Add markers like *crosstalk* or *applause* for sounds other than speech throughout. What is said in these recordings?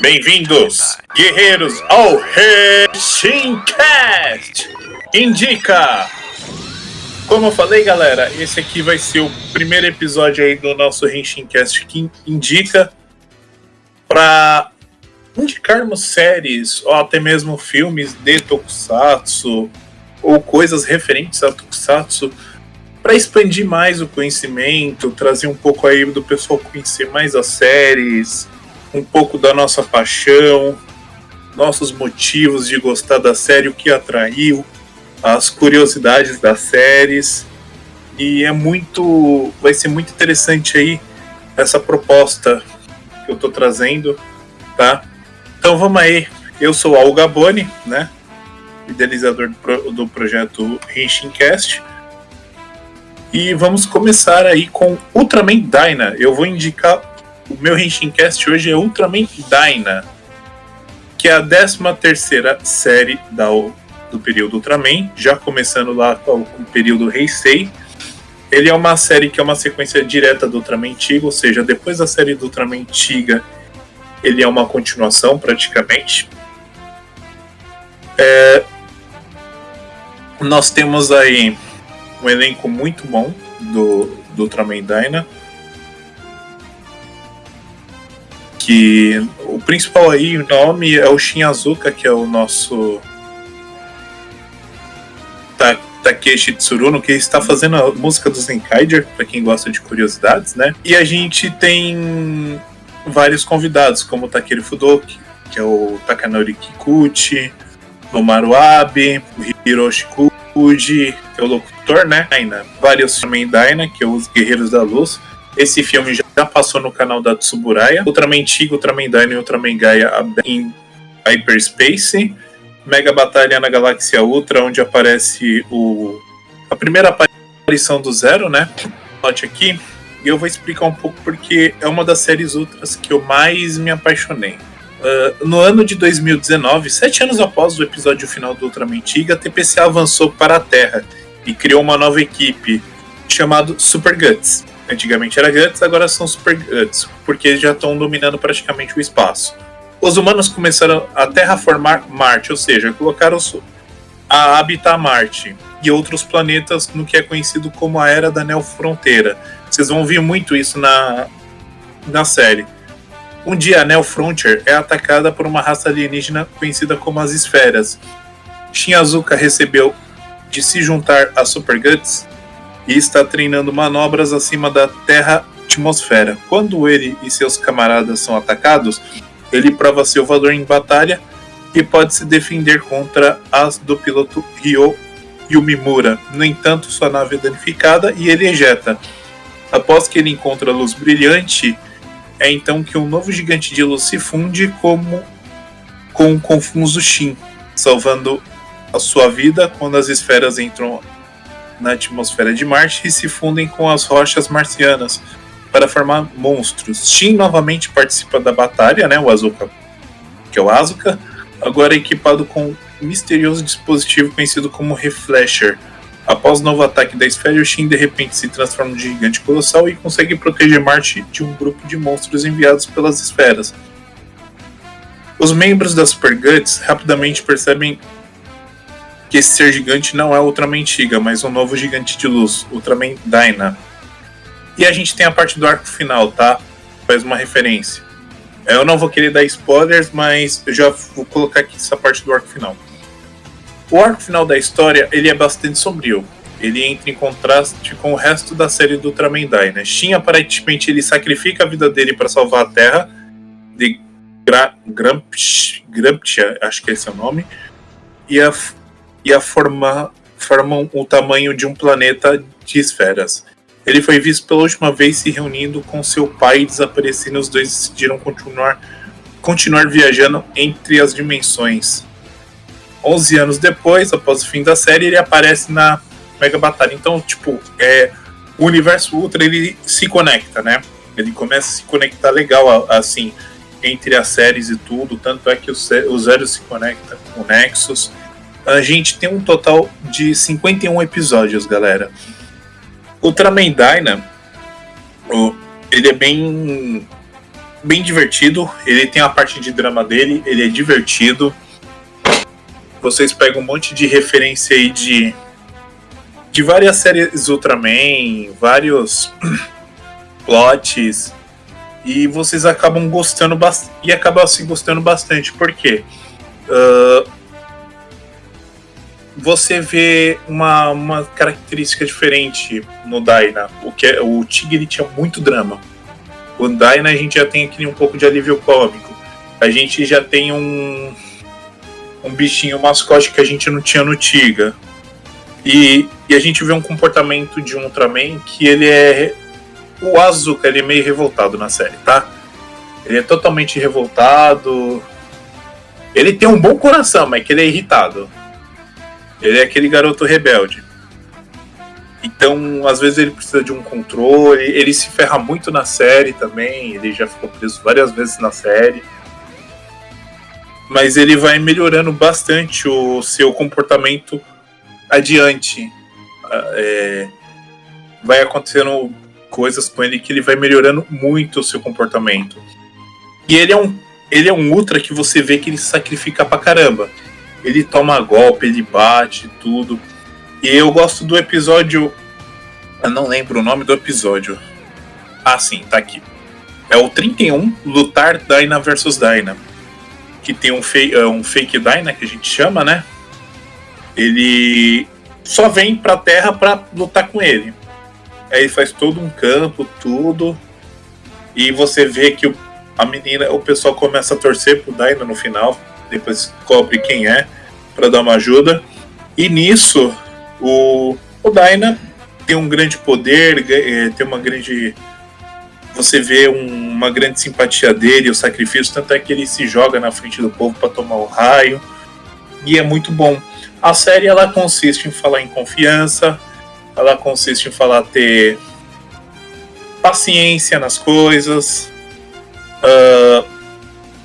Bem-vindos, guerreiros, ao Reshincast! Indica! Como eu falei, galera, esse aqui vai ser o primeiro episódio aí do nosso Reshincast que indica para indicarmos séries ou até mesmo filmes de Tokusatsu ou coisas referentes a Tokusatsu para expandir mais o conhecimento, trazer um pouco aí do pessoal conhecer mais as séries, um pouco da nossa paixão, nossos motivos de gostar da série, o que atraiu, as curiosidades das séries. E é muito. Vai ser muito interessante aí essa proposta que eu tô trazendo, tá? Então vamos aí. Eu sou o Al Gaboni, né? Idealizador do, pro, do projeto Henshincast. E vamos começar aí com Ultraman Dyna. Eu vou indicar o meu Henshincast hoje é Ultraman Dyna, que é a 13 terceira série da, do período Ultraman, já começando lá com o período Heisei. Ele é uma série que é uma sequência direta do Ultraman antigo, ou seja, depois da série do Ultraman antiga, ele é uma continuação praticamente. É, nós temos aí um elenco muito bom do, do Ultraman Dyna. Que o principal aí, o nome é o Shin Azuka, que é o nosso Ta Takeshi Tsuruno, que está fazendo a música do Zenkaiger, para quem gosta de curiosidades, né? E a gente tem vários convidados, como o Takeru Fudoki, que é o Takanori Kikuchi, o Maruabe, o Hiroshi Kuji, que é o locutor, né? Vários também Daina, que é os Guerreiros da Luz, esse filme já passou no canal da Tsuburaya. Ultraman Tiga, Ultraman Dyna e Ultraman Gaia em Hyperspace. Mega Batalha na Galáxia Ultra, onde aparece o a primeira aparição do Zero, né? Note aqui. E eu vou explicar um pouco porque é uma das séries Ultras que eu mais me apaixonei. Uh, no ano de 2019, sete anos após o episódio final do Ultraman Tiga, a TPC avançou para a Terra e criou uma nova equipe chamada Super Guts. Antigamente era Guts, agora são Super Guts, porque já estão dominando praticamente o espaço. Os humanos começaram a terraformar Marte, ou seja, colocaram a habitar Marte e outros planetas no que é conhecido como a Era da Neo Fronteira. Vocês vão ver muito isso na, na série. Um dia a Neo Frontier é atacada por uma raça alienígena conhecida como as Esferas. Shin Azuka recebeu de se juntar a Super Guts e está treinando manobras acima da Terra-atmosfera. Quando ele e seus camaradas são atacados, ele prova seu valor em batalha e pode se defender contra as do piloto Ryo Yumimura. No entanto, sua nave é danificada e ele ejeta. Após que ele encontra luz brilhante, é então que um novo gigante de luz se funde como com o confuso Shin, salvando a sua vida quando as esferas entram na atmosfera de Marte e se fundem com as rochas marcianas para formar monstros. Shin novamente participa da batalha, né, o Azuka, que é o Azuka, agora equipado com um misterioso dispositivo conhecido como Reflasher. Após o novo ataque da esfera, o Shin de repente se transforma em gigante colossal e consegue proteger Marte de um grupo de monstros enviados pelas esferas. Os membros da Super Guts rapidamente percebem que esse ser gigante não é Ultraman Tiga, mas um novo gigante de luz, Ultraman Dyna. E a gente tem a parte do arco final, tá? Faz uma referência. Eu não vou querer dar spoilers, mas eu já vou colocar aqui essa parte do arco final. O arco final da história ele é bastante sombrio. Ele entra em contraste com o resto da série do Ultraman Dyna. Shin aparentemente ele sacrifica a vida dele para salvar a Terra de Gra Gramptia, acho que esse é o nome, e a e a formar, formam o tamanho de um planeta de esferas. Ele foi visto pela última vez se reunindo com seu pai e desaparecendo. Os dois decidiram continuar, continuar viajando entre as dimensões. 11 anos depois, após o fim da série, ele aparece na Mega Batalha. Então, tipo, é, o universo Ultra ele se conecta, né? Ele começa a se conectar legal, assim, entre as séries e tudo. Tanto é que o, o Zero se conecta com o Nexus a gente tem um total de 51 episódios, galera. Ultraman Dyna, ele é bem bem divertido. Ele tem a parte de drama dele, ele é divertido. Vocês pegam um monte de referência aí de de várias séries Ultraman, vários *clears throat* plots e vocês acabam gostando bastante e acabam assim gostando bastante porque uh, você vê uma, uma característica diferente no Daina. O que é, o Tigre tinha muito drama. O Daina a gente já tem aqui um pouco de alívio cômico. A gente já tem um um bichinho mascote que a gente não tinha no Tiga. E, e a gente vê um comportamento de um Ultraman que ele é o Azuka, ele é meio revoltado na série, tá? Ele é totalmente revoltado. Ele tem um bom coração, mas que ele é irritado. Ele é aquele garoto rebelde. Então, às vezes ele precisa de um controle. Ele se ferra muito na série também. Ele já ficou preso várias vezes na série. Mas ele vai melhorando bastante o seu comportamento adiante. Ah, é, vai acontecendo coisas com ele que ele vai melhorando muito o seu comportamento. E ele é um, ele é um ultra que você vê que ele sacrifica pra caramba ele toma golpe, ele bate, tudo. E eu gosto do episódio. Eu não lembro o nome do episódio. Ah, sim, tá aqui. É o 31, Lutar Dyna versus Dyna. Que tem um, fei é um fake Dyna que a gente chama, né? Ele só vem pra terra pra lutar com ele. Aí ele faz todo um campo, tudo. E você vê que a menina, o pessoal começa a torcer pro Dyna no final depois descobre quem é para dar uma ajuda. E nisso, o, o Daina tem um grande poder, é, tem uma grande. Você vê um, uma grande simpatia dele, o sacrifício, tanto é que ele se joga na frente do povo para tomar o raio. E é muito bom. A série ela consiste em falar em confiança, ela consiste em falar ter paciência nas coisas, uh,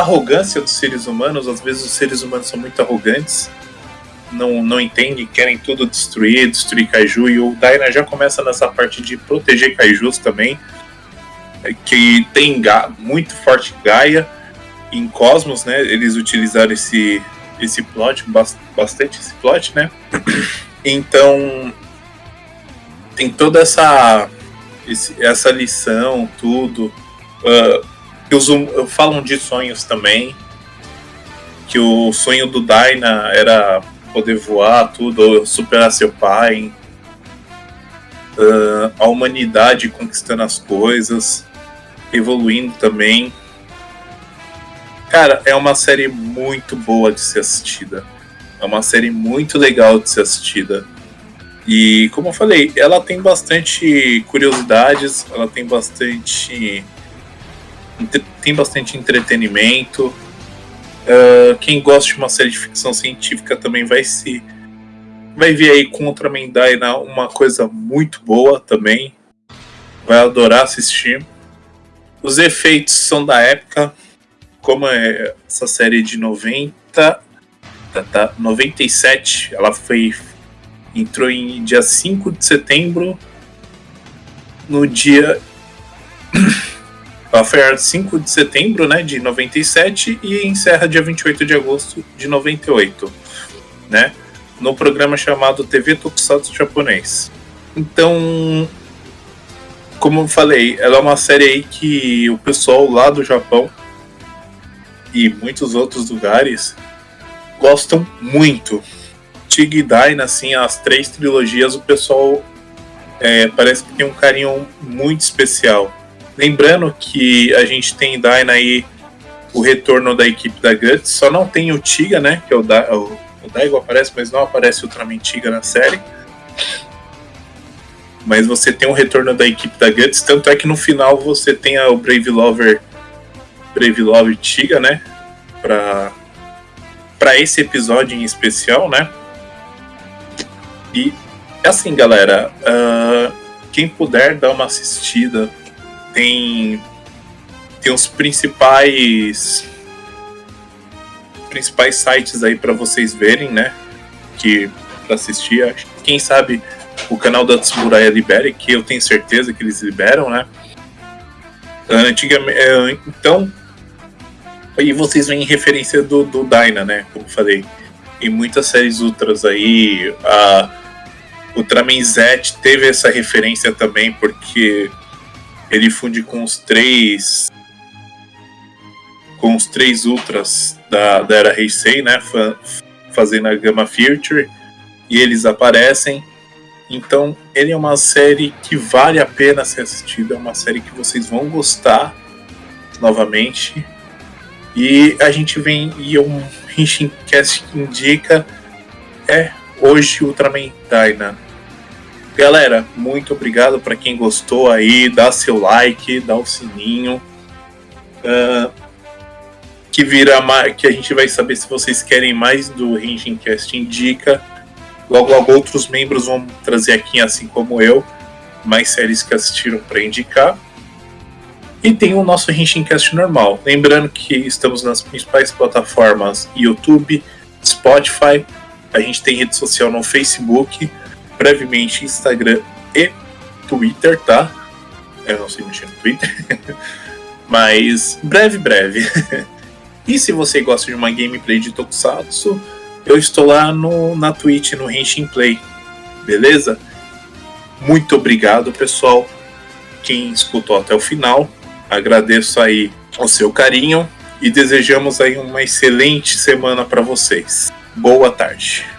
arrogância dos seres humanos. Às vezes os seres humanos são muito arrogantes, não, não entendem, querem tudo destruir, destruir Kaiju. E o Daina já começa nessa parte de proteger Kaijus também, é, que tem muito forte Gaia. Em Cosmos, né? Eles utilizaram esse, esse plot, bastante esse plot, né? *clears throat* Então tem toda essa essa lição, tudo. Uh, que os, falam de sonhos também. Que o sonho do Daina era poder voar, tudo, superar seu pai. Uh, a humanidade conquistando as coisas, evoluindo também. Cara, é uma série muito boa de ser assistida. É uma série muito legal de ser assistida. E como eu falei, ela tem bastante curiosidades, ela tem bastante tem bastante entretenimento. Uh, quem gosta de uma série de ficção científica também vai se vai ver aí contra Mendaina uma coisa muito boa também. Vai adorar assistir. Os efeitos são da época, como é essa série de 90, tá, tá, 97, ela foi entrou em dia 5 de setembro no dia ela foi 5 de setembro né, de 97 e encerra dia 28 de agosto de 98, né? No programa chamado TV Tokusatsu Japonês. Então, como eu falei, ela é uma série aí que o pessoal lá do Japão e muitos outros lugares gostam muito. Tig Daina, assim, as três trilogias, o pessoal é, parece que tem um carinho muito especial. Lembrando que a gente tem Dyna aí o retorno da equipe da Guts, só não tem o Tiga, né? Que é o, da, o, o Daigo aparece, mas não aparece o Tiga na série. Mas você tem o retorno da equipe da Guts, tanto é que no final você tem o Brave Lover Brave Love Tiga, né? Pra, pra esse episódio em especial, né? E assim, galera, uh, quem puder dar uma assistida tem tem os principais principais sites aí para vocês verem, né? Que para assistir, quem sabe o canal da Tsuburaya libere, que eu tenho certeza que eles liberam, né? Antigamente, é, então, e vocês veem referência do, do Dyna, né? Como falei. Em muitas séries Ultras aí, a Ultraman Z teve essa referência também, porque ele funde com os três com os três Ultras da, da era Heisei, né? Fazendo a Gamma Future. E eles aparecem. Então, ele é uma série que vale a pena ser assistida. É uma série que vocês vão gostar novamente. E a gente vem e um Cast que indica é hoje Ultraman Dyna. Galera, muito obrigado para quem gostou aí, dá seu like, dá o sininho. Uh, que vira que a gente vai saber se vocês querem mais do Cast Indica. Logo, logo outros membros vão trazer aqui, assim como eu, mais séries que assistiram para indicar. E tem o nosso Cast normal. Lembrando que estamos nas principais plataformas YouTube, Spotify, a gente tem rede social no Facebook, brevemente Instagram e Twitter, tá? Eu não sei mexer no Twitter. *laughs* Mas breve, breve. *laughs* e se você gosta de uma gameplay de Tokusatsu, eu estou lá no, na Twitch, no Henshin Play. Beleza? Muito obrigado, pessoal. Quem escutou até o final. Agradeço aí o seu carinho e desejamos aí uma excelente semana para vocês. Boa tarde.